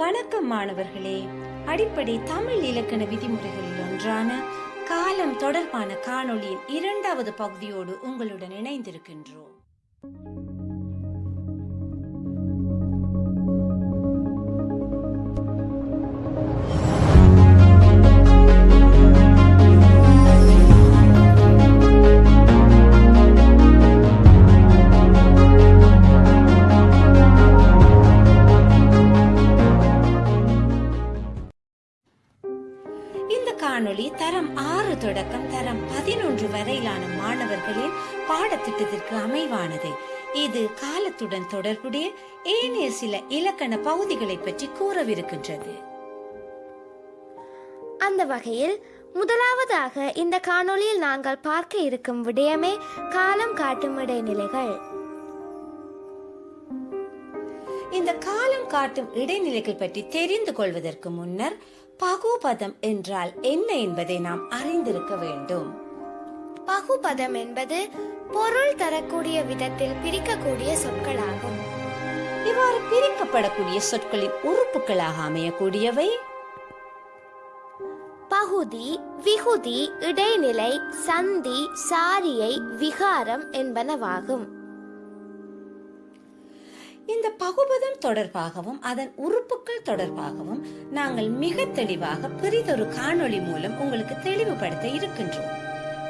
வணக்கம் மாணவர்களே. அடிப்படை தமிழ் இலக்கண விதிமுறைகளில் ஒன்றான காலம் தொடர்பான காணொளியின் இரண்டாவது பகுதியோடு உங்களுடன் இணைந்திருக்கின்றோம். காணொளி தரம் ஆறு தொடக்கம் தரம் பதினொன்று வரையிலான மாணவர்களின் பாடத்திட்டத்திற்கு அமைவானது. இது காலத்துடன் தொடர்புடைய ஏனைய சில இலக்கண பகுதிகளை பற்றி கூறவிருக்கின்றது. அந்த வகையில் முதலாவதாக இந்த காணொளியில் நாங்கள் பார்க்க இருக்கும் விடயமே காலம் காட்டும் இடைநிலைகள். இந்த காலம் காட்டும் இடைநிலைகள் பற்றி தெரிந்து கொள்வதற்கு முன்னர் பகுபதம் என்றால் என்ன என்பதை நாம் அறிந்திருக்க வேண்டும். பகுபதம் என்பது பொருள் தரக்கூடிய விதத்தில் பிரிக்கக்கூடிய சொற்களாகும். இவ்வாறு பிரிக்கப்படக்கூடிய சொற்களின் உறுப்புகளாக அமையக்கூடியவை. பகுதி விகுதி இடைநிலை சந்தி சாரியை விகாரம் என்பனவாகும். இந்த பகுபதம் தொடர்பாகவும் அதன் உறுப்புகள் தொடர்பாகவும் நாங்கள் மிக தெளிவாக பெரிதொரு காணொளி மூலம் உங்களுக்கு தெளிவுபடுத்த இருக்கின்றோம்.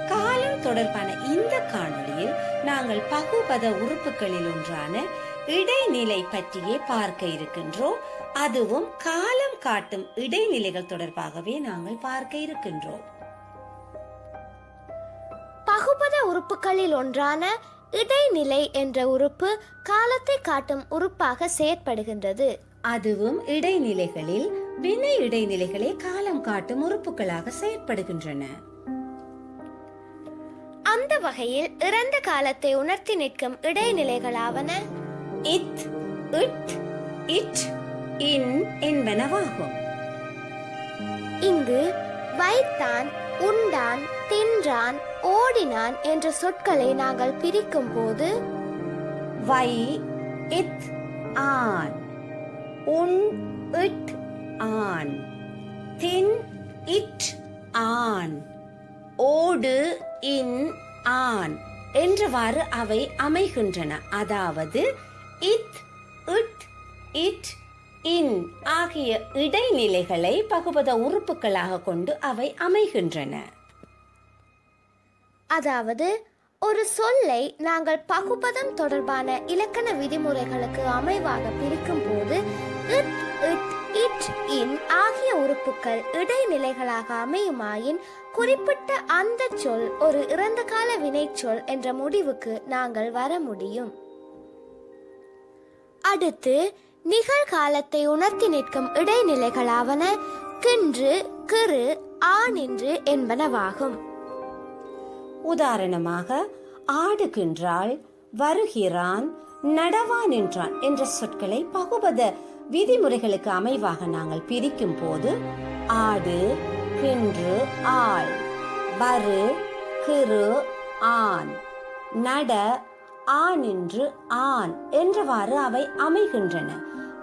காலம் தொடர்பான இந்த காணொளியில் நாங்கள் பகுபத உறுப்புகளில் ஒன்றான இடைநிலை பற்றியே பார்க்க இருக்கின்றோம். அதுவும் காலம் காட்டும் இடைநிலைகள் தொடர்பாகவே நாங்கள் பார்க்க இருக்கின்றோம். பகுபத உறுப்புகளில் ஒன்றான இடைநிலை என்ற உறுப்பு காலத்தை காட்டும் உறுப்பாக செயற்படுகின்றது. அதுவும் இடைநிலைகளில் வினை இடைநிலைகளே காலம் காட்டும் உறுப்புகளாக செயற்படுகின்றன. அந்த வகையில் இறந்த காலத்தை உணர்த்தி நிற்கும் இடைநிலைகளாவன இத் இட் இட் இன் என்பனவாகும். இங்கு வைத்தான் உண்டான் தின்றான் ஓடினான் என்ற சொற்களை நாங்கள் பிரிக்கும் போது வை இத் ஆன். உன் இட் ஆன். தின் இட் ஆன். ஓடு இன் ஆன். என்றவாறு அவை அமைகின்றன. அதாவது இத் இட் இட் இன் ஆகிய இடைநிலைகளை பகுபத உறுப்புகளாக கொண்டு அவை அமைகின்றன. அதாவது ஒரு சொல்லை நாங்கள் பகுபதம் தொடர்பான இலக்கண விதிமுறைகளுக்கு அமைவாக பிரிக்கும் போது இட் இட் இட் இன் ஆகிய உறுப்புகள் இடைநிலைகளாக அமையுமாயின் குறிப்பிட்ட அந்த சொல் ஒரு இறந்த கால வினைச்சொல் என்ற முடிவுக்கு நாங்கள் வர முடியும். அடுத்து நிகழ்காலத்தை உணர்த்தி நிற்கும் இடைநிலைகளாவன கின்று கிறு ஆனின்று என்பனவாகும். உதாரணமாக ஆடுகின்றாள் வருகிறான் நடவான் என்றான் என்ற சொற்களை பகுபத விதிமுறைகளுக்கு அமைவாக நாங்கள் பிரிக்கும் போது ஆடு கின்று ஆள் வரு கிறு ஆண் நட ஆணின்று ஆண் என்றவாறு அவை அமைகின்றன.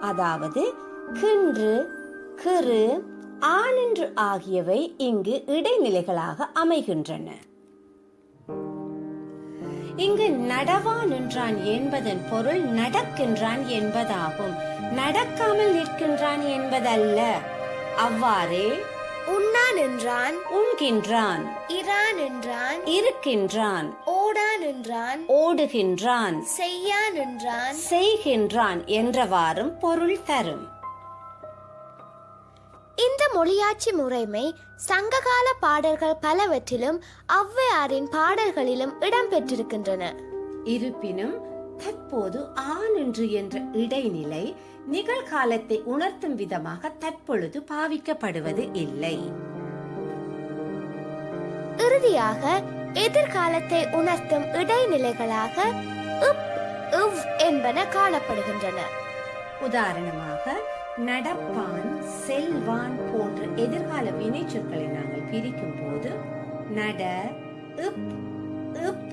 அதாவது கின்று கிறு ஆனின்று ஆகியவை இங்கு இடைநிலைகளாக அமைகின்றன. இங்கு நடவா நின்றான் என்பதன் பொருள் நடக்கின்றான் என்பதாகும். நடக்காமல் நிற்கின்றான் என்பதல்ல. அவ்வாறே உண்ணான் என்றான் உண்கின்றான். இரான் என்றான் இருக்கின்றான். ஓடான் என்றான் ஓடுகின்றான். செய்யான் என்றான் செய்கின்றான் என்றவாறும் பொருள் தரும். இந்த மொழியாட்சி முறைமை சங்ககால பாடல்கள் பலவற்றிலும் ஔவையாரின் பாடல்களிலும் இடம்பெற்றிருக்கின்றன. இருப்பினும் தற்போது ஆனின்று என்ற இடைநிலை நிகழ்காலத்தை உணர்த்தும் விதமாக தற்பொழுது பாவிக்கப்படுவது இல்லை. இறுதியாக எதிர்காலத்தை உணர்த்தும் இடைநிலைகளாக இப் இவ் என்பன காணப்படுகின்றன. உதாரணமாக நடப்பான் செல்வான் போன்ற எதிர்கால வினைச்சொற்களை நாங்கள் பிரிக்கும் போது நட இப் இப்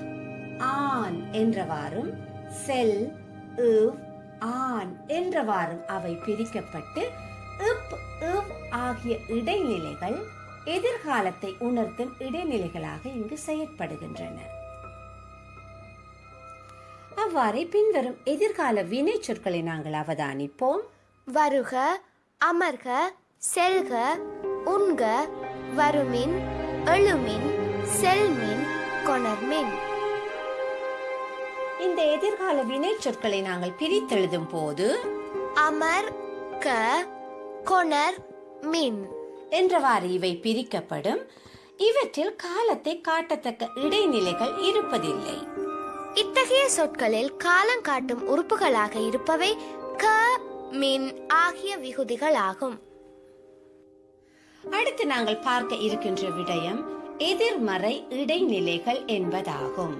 ஆன் என்றவாறும் செல் இவ் ஆன் என்றவாறும் அவை பிரிக்கப்பட்டு இப் இவ் ஆகிய இடைநிலைகள் எதிர்காலத்தை உணர்த்தும் இடைநிலைகளாக இங்கு செயற்படுகின்றன. அவ்வாறே பின்வரும் எதிர்கால வினை சொற்களை நாங்கள் அவதானிப்போம். வருக அமர்க செல்க உண்க வருமின் எழுமின் செல்மின் கொணர்மின். இந்த எதிர்கால வினை சொற்களை நாங்கள் பிரித்தெழுதும் போது அமர் க கொணர் மின். என்றவாறு இவை பிரிக்கப்படும். இவற்றில் காலத்தை காட்டத்தக்க இடைநிலைகள் இருப்பதில்லை. இத்தகைய சொற்களில் காலம் காட்டும் உறுப்புகளாக இருப்பவை க மின் ஆகிய விகுதிகள் ஆகும் அடுத்து நாங்கள் பார்க்க இருக்கின்ற விடயம் எதிர்மறை இடைநிலைகள் என்பதாகும்.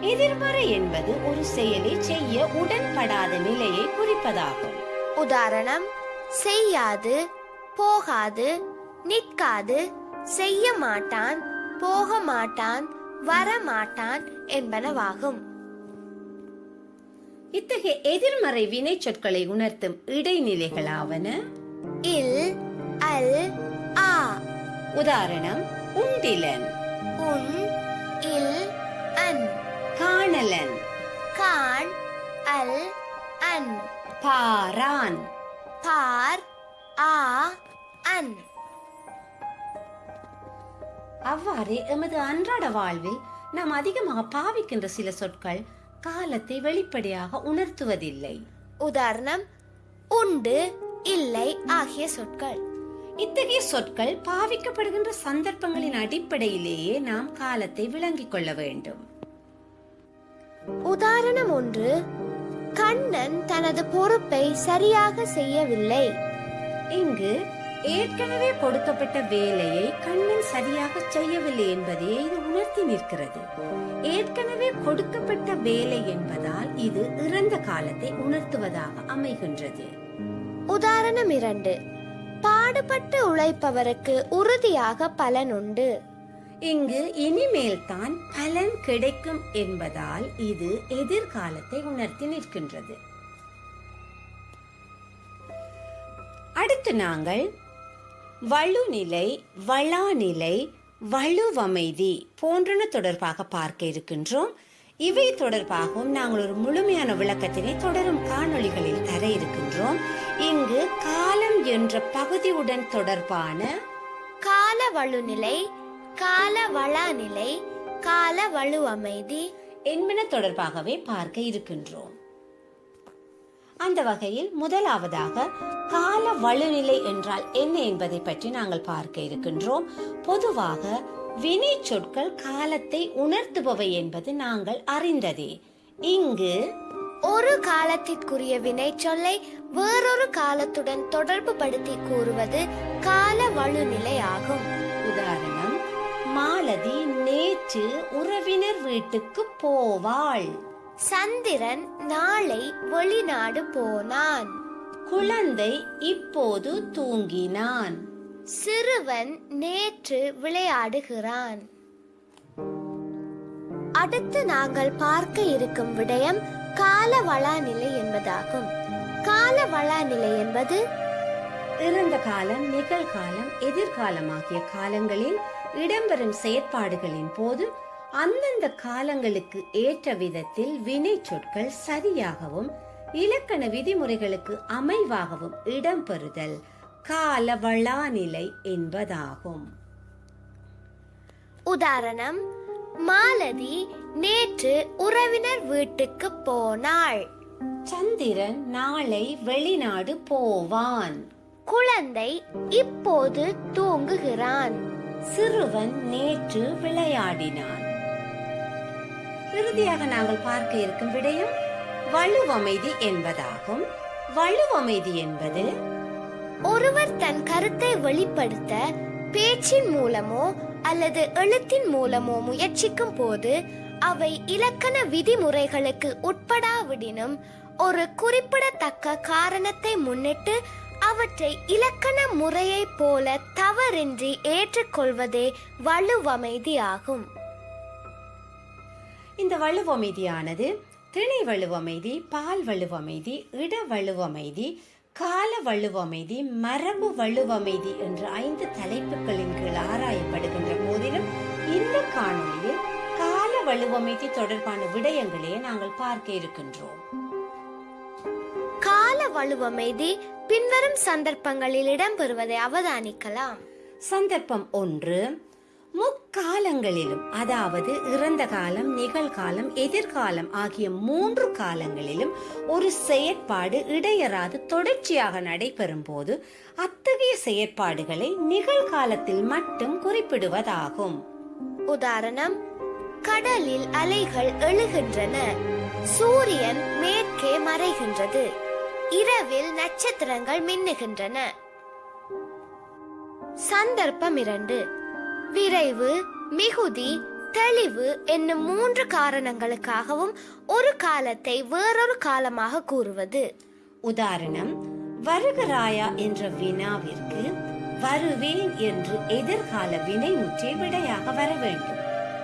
எதிர்மறை என்பது ஒரு செயலை செய்ய உடன்படாத நிலையை குறிப்பதாகும். உதாரணம் செய்யாது போகாது நிற்காது செய்ய மாட்டான் போக மாட்டான் வர மாட்டான் என்பனவாகும். இத்தகைய எதிர்மறை வினை சொற்களை உணர்த்தும் இடைநிலைகளாவன இல் அல் ஆ. உதாரணம் உண்டிலன். உன் இல் அன். காணலன். கான் அல் அன். பாரான். பார் ஆ அன். அவ்வாறே எமது அன்றாட வாழ்வில் நாம் அதிகமாக பாவிக்கின்ற சில சொற்கள் காலத்தை வெளிப்படையாக உணர்த்துவதில்லை. உதாரணம் உண்டு இல்லை ஆகிய சொற்கள். இத்தகைய சொற்கள் பாவிக்கப்படுகின்ற சந்தர்ப்பங்களின் அடிப்படையிலேயே நாம் காலத்தை விளங்கிக் கொள்ள வேண்டும். உதாரணம் ஒன்று கண்ணன் தனது பொறுப்பை சரியாக செய்யவில்லை. இங்கு ஏற்கனவே கொடுக்கப்பட்ட வேலையை கண்ணன் சரியாக செய்யவில்லை என்பதையே இது உணர்த்தி நிற்கிறது. ஏற்கனவே கொடுக்கப்பட்ட வேலை என்பதால் இது இறந்த காலத்தை உணர்த்துவதாக அமைகின்றது. உதாரணம் இரண்டு. பாடுபட்டு உழைப்பவருக்கு உறுதியாக பலன் உண்டு. இங்கு இனிமேல் தான் பலன் கிடைக்கும் என்பதால் இது எதிர்காலத்தை உணர்த்தி நிற்கின்றது. அடுத்து நாங்கள் வலுநிலை வளாநிலை வலுவமைதி போன்றன தொடர்பாக பார்க்க இருக்கின்றோம். இவை தொடர்பாகவும் நாங்கள் ஒரு முழுமையான விளக்கத்தினை தொடரும் காணொளிகளில் தர இருக்கின்றோம். இங்கு காலம் என்ற பகுதியுடன் தொடர்பான கால வழுநிலை கால வளாநிலை கால வலு அமைதி என்பன தொடர்பாகவே பார்க்க இருக்கின்றோம். அந்த வகையில் முதலாவதாக கால வலுநிலை என்றால் என்ன என்பதை பற்றி நாங்கள் பார்க்க இருக்கின்றோம். பொதுவாக வினை சொற்கள் காலத்தை உணர்த்துபவை என்பது நாங்கள் அறிந்ததே. இங்கு ஒரு காலத்திற்குரிய வினை சொல்லை வேறொரு காலத்துடன் தொடர்பு படுத்தி கூறுவது கால வழுநிலை ஆகும். உதாரணம் மாலதி நேற்று உறவினர் வீட்டுக்கு போவாள். சந்திரன் நாளை வெளிநாடு போனான். குழந்தை இப்போது தூங்கினான். சிறுவன் நேற்று விளையாடுகிறான். அடுத்து நாங்கள் பார்க்க இருக்கும் விடயம் கால வளாநிலை என்பதாகும். கால வளாநிலை என்பது இறந்த காலம் நிகழ்காலம் எதிர்காலம் ஆகிய காலங்களில் இடம்பெறும் செயற்பாடுகளின் போது அந்தந்த காலங்களுக்கு ஏற்ற விதத்தில் வினை சொற்கள் சரியாகவும் இலக்கண விதிமுறைகளுக்கு அமைவாகவும் இடம்பெறுதல் கால வளாநிலை என்பதாகும். உதாரணம் மாலதி நேற்று உறவினர் வீட்டுக்கு போனாள். சந்திரன் நாளை வெளிநாடு போவான். குழந்தை இப்போது தூங்குகிறான். சிறுவன் நேற்று விளையாடினான். இறுதியாக நாங்கள் பார்க்க இருக்கும் விடயம் வலுவமைதி என்பதாகும். வலுவமைதி என்பது ஒருவர் தன் கருத்தை வெளிப்படுத்த பேச்சின் மூலமோ அல்லது எழுத்தின் மூலமோ முயற்சிக்கும் போது அவை இலக்கண விதிமுறைகளுக்கு உட்படாவிடினும் ஒரு குறிப்பிடத்தக்க காரணத்தை முன்னிட்டு அவற்றை இலக்கண முறையைப் போல தவறின்றி ஏற்றுக்கொள்வதே வலுவமைதி ஆகும். இந்த வலுவமைதியானது திணை வலுவமைதி பால் வலுவமைதி இட வலுவமைதி கால வலுவமைதி மரபு வலுவமைதி என்ற ஐந்து தலைப்புகளின் கீழ் ஆராயப்படுகின்ற போதிலும் இந்த காணொளியில் கால வலுவமைதி தொடர்பான விடயங்களே நாங்கள் பார்க்க இருக்கின்றோம். கால வலுவமைதி பின்வரும் சந்தர்ப்பங்களில் இடம்பெறுவதை அவதானிக்கலாம். சந்தர்ப்பம் ஒன்று முக்காலங்களிலும் அதாவது இறந்த காலம் நிகழ்காலம் எதிர்காலம் ஆகிய மூன்று காலங்களிலும் ஒரு செயற்பாடு இடையறாது தொடர்ச்சியாக நடைபெறும் போது அத்தகைய செயற்பாடுகளை நிகழ்காலத்தில் மட்டும் குறிப்பிடுவதாகும். உதாரணம் கடலில் அலைகள் எழுகின்றன. சூரியன் மேற்கே மறைகின்றது. இரவில் நட்சத்திரங்கள் மின்னுகின்றன. சந்தர்ப்பம் இரண்டு. விரைவு மிகுதி தெளிவு என்னும் மூன்று காரணங்களுக்காகவும் ஒரு காலத்தை வேறொரு காலமாக கூறுவது. உதாரணம் வருகிறாயா என்ற வினாவிற்கு வருவேன் என்று எதிர்கால வினைமுற்றே விடையாக வர வேண்டும்.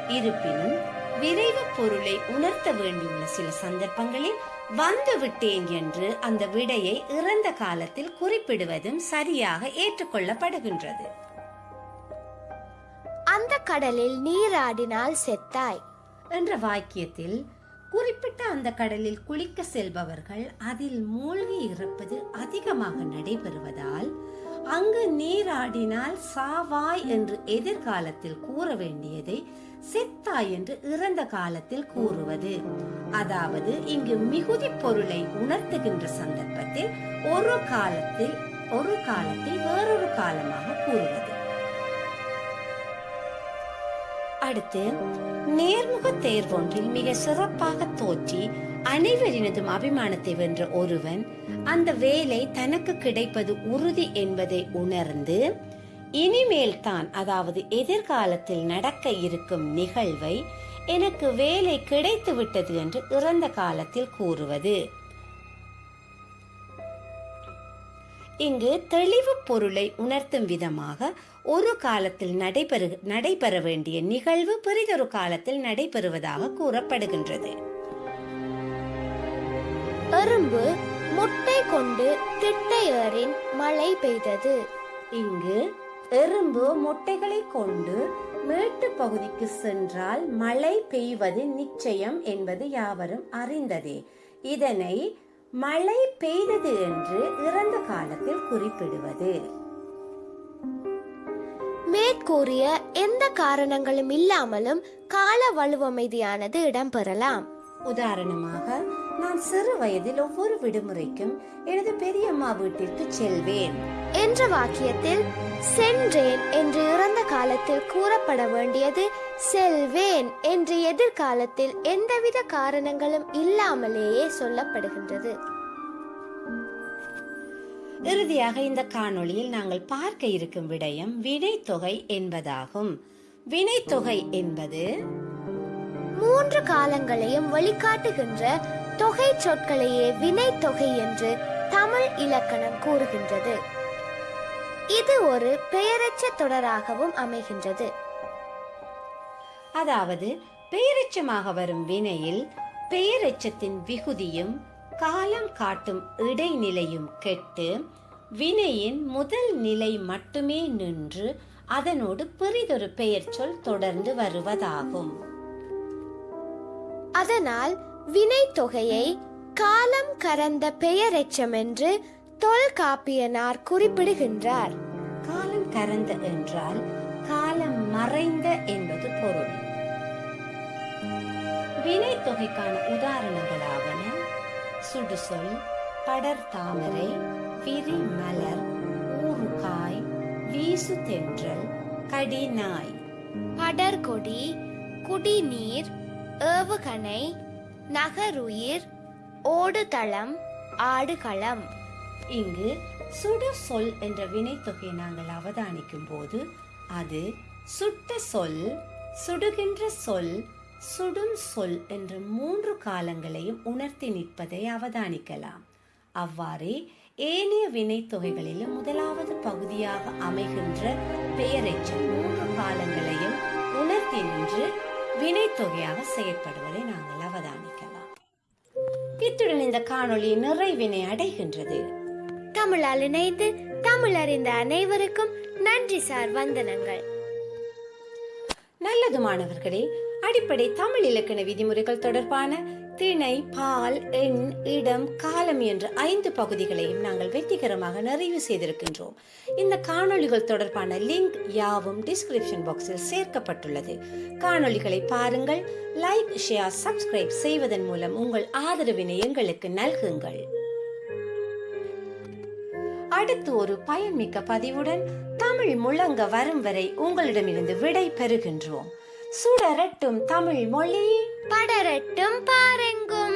இருப்பினும் விரைவு பொருளை உணர்த்த வேண்டியுள்ள சில சந்தர்ப்பங்களில் வந்து விட்டேன் என்று அந்த விடையை இறந்த காலத்தில் குறிப்பிடுவதும் சரியாக ஏற்றுக்கொள்ளப்படுகின்றது. அந்த கடலில் நீராடினால் செத்தாய். என்ற வாக்கியத்தில் குறிப்பிட்ட அந்த கடலில் குளிக்க செல்பவர்கள் அதில் மூழ்கி இறப்பது அதிகமாக நடைபெறுவதால் அங்கு நீராடினால் சாவாய் என்று எதிர்காலத்தில் கூற வேண்டியதை செத்தாய் என்று இறந்த காலத்தில் கூறுவது. அதாவது இங்கு மிகுதி பொருளை உணர்த்துகின்ற சந்தர்ப்பத்தில் ஒரு காலத்தில் ஒரு காலத்தை வேறொரு காலமாக கூறுவது. அடுத்து நேர்முக தேர்வொன்றில் மிக சிறப்பாக தோற்றி அனைவரினதும் அபிமானத்தை வென்ற ஒருவன் அந்த வேலை தனக்கு கிடைப்பது உறுதி என்பதை உணர்ந்து இனிமேல் தான் அதாவது எதிர்காலத்தில் நடக்க இருக்கும் நிகழ்வை எனக்கு வேலை கிடைத்து விட்டது என்று இறந்த காலத்தில் கூறுவது. இங்கு தெளிவு பொருளை உணர்த்தும் விதமாக ஒரு காலத்தில் நடைபெறு நடைபெற வேண்டிய நிகழ்வு பெரிதொரு காலத்தில் நடைபெறுவதாக கூறப்படுகின்றது. எறும்பு முட்டை கொண்டு திட்டை ஏறின் மழை பெய்தது. இங்கு எறும்பு முட்டைகளை கொண்டு மேட்டு பகுதிக்கு சென்றால் மழை பெய்வது நிச்சயம் என்பது யாவரும் அறிந்ததே. இதனை மழை பெய்தது என்று இறந்த காலத்தில் குறிப்பிடுவது. மேற்கூறிய எந்த காரணங்களும் இல்லாமலும் கால வலுவமைதியானது இடம்பெறலாம். உதாரணமாக நான் சிறு வயதில் ஒவ்வொரு விடுமுறைக்கும் எனது பெரியம்மா வீட்டிற்கு செல்வேன். என்ற வாக்கியத்தில் சென்றேன் என்று இறந்த காலத்தில் கூறப்பட வேண்டியது செல்வேன் என்று எதிர்காலத்தில் எந்தவித காரணங்களும் இல்லாமலேயே சொல்லப்படுகின்றது. இறுதியாக இந்த காணொளியில் நாங்கள் பார்க்க இருக்கும் விடயம் வினைத்தொகை என்பதாகும். வினைத்தொகை என்பது மூன்று காலங்களையும் வழிகாட்டுகின்ற தொகை சொற்களையே வினைத்தொகை என்று தமிழ் இலக்கணம் கூறுகின்றது. இது ஒரு பெயரச்ச தொடராகவும் அமைகின்றது. அதாவது பெயரெச்சமாக வரும் வினையில் பெயரெச்சத்தின் விகுதியும் காலம் காட்டும் இடைநிலையும் கெட்டு வினையின் முதல் நிலை மட்டுமே நின்று அதனோடு பெரிதொரு பெயர் சொல் தொடர்ந்து வருவதாகும். அதனால் வினைத்தொகையை காலம் கறந்த பெயரெச்சம் என்று தொல்காப்பியனார் குறிப்பிடுகின்றார். காலம் கரந்த என்றால் காலம் மறைந்த என்பது பொருள். வினை தொகைக்கான உதாரணங்களாவன சுடுசொல் படர் தாமரை விரி மலர் ஊறுகாய் வீசு தென்றல் கடிநாய் படர்கொடி குடிநீர் ஏவுகணை நகருயிர் ஓடுதளம் ஆடுகளம். இங்கு சுடு சொல் என்ற வினைத்தொகை நாங்கள் அவதானிக்கும் போது அது சுட்ட சொல் சுடுகின்ற சொல் சுடும் சொல் என்ற மூன்று காலங்களையும் உணர்த்தி நிற்பதை அவதானிக்கலாம். அவ்வாறே ஏனைய வினைத்தொகைகளிலும் முதலாவது பகுதியாக அமைகின்ற பெயரெச்சம் மூன்று காலங்களையும் உணர்த்தி நின்று வினைத்தொகையாக செயற்படுவதை நாங்கள் அவதானிக்கலாம். இத்துடன் இந்த காணொளி நிறைவினை அடைகின்றது. தமிழால் இணைந்து தமிழ் அறிந்த அனைவருக்கும் நன்றி சார் வந்தனங்கள். நல்லது மாணவர்களே அடிப்படை தமிழ் இலக்கண விதிமுறைகள் தொடர்பான திணை பால் எண் இடம் காலம் என்ற ஐந்து பகுதிகளையும் நாங்கள் வெற்றிகரமாக நிறைவு செய்திருக்கின்றோம். இந்த காணொளிகள் தொடர்பான லிங்க் யாவும் டிஸ்கிரிப்ஷன் பாக்ஸில் சேர்க்கப்பட்டுள்ளது. காணொளிகளை பாருங்கள் லைக் ஷேர் சப்ஸ்கிரைப் செய்வதன் மூலம் உங்கள் ஆதரவினை எங்களுக்கு நல்குங்கள். அடுத்து ஒரு பயன்மிக்க பதிவுடன் தமிழ் முழங்க வரும் வரை உங்களிடமிருந்து விடை பெறுகின்றோம். சுடரட்டும் தமிழ் மொழி. படரட்டும் பாருங்கும்.